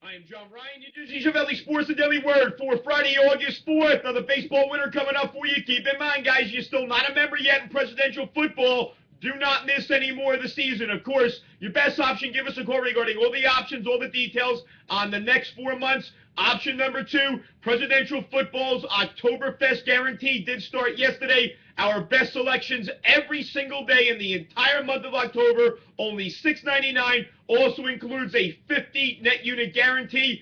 I am John Ryan, Disney Valley Sports and Daily Word for Friday, August 4th. Another baseball winner coming up for you. Keep in mind, guys, you're still not a member yet in presidential football. Do not miss any more of the season. Of course, your best option, give us a call regarding all the options, all the details on the next four months. Option number two, presidential football's Oktoberfest guarantee did start yesterday. Our best selections every single day in the entire month of October, only $6.99. Also includes a 50 net unit guarantee.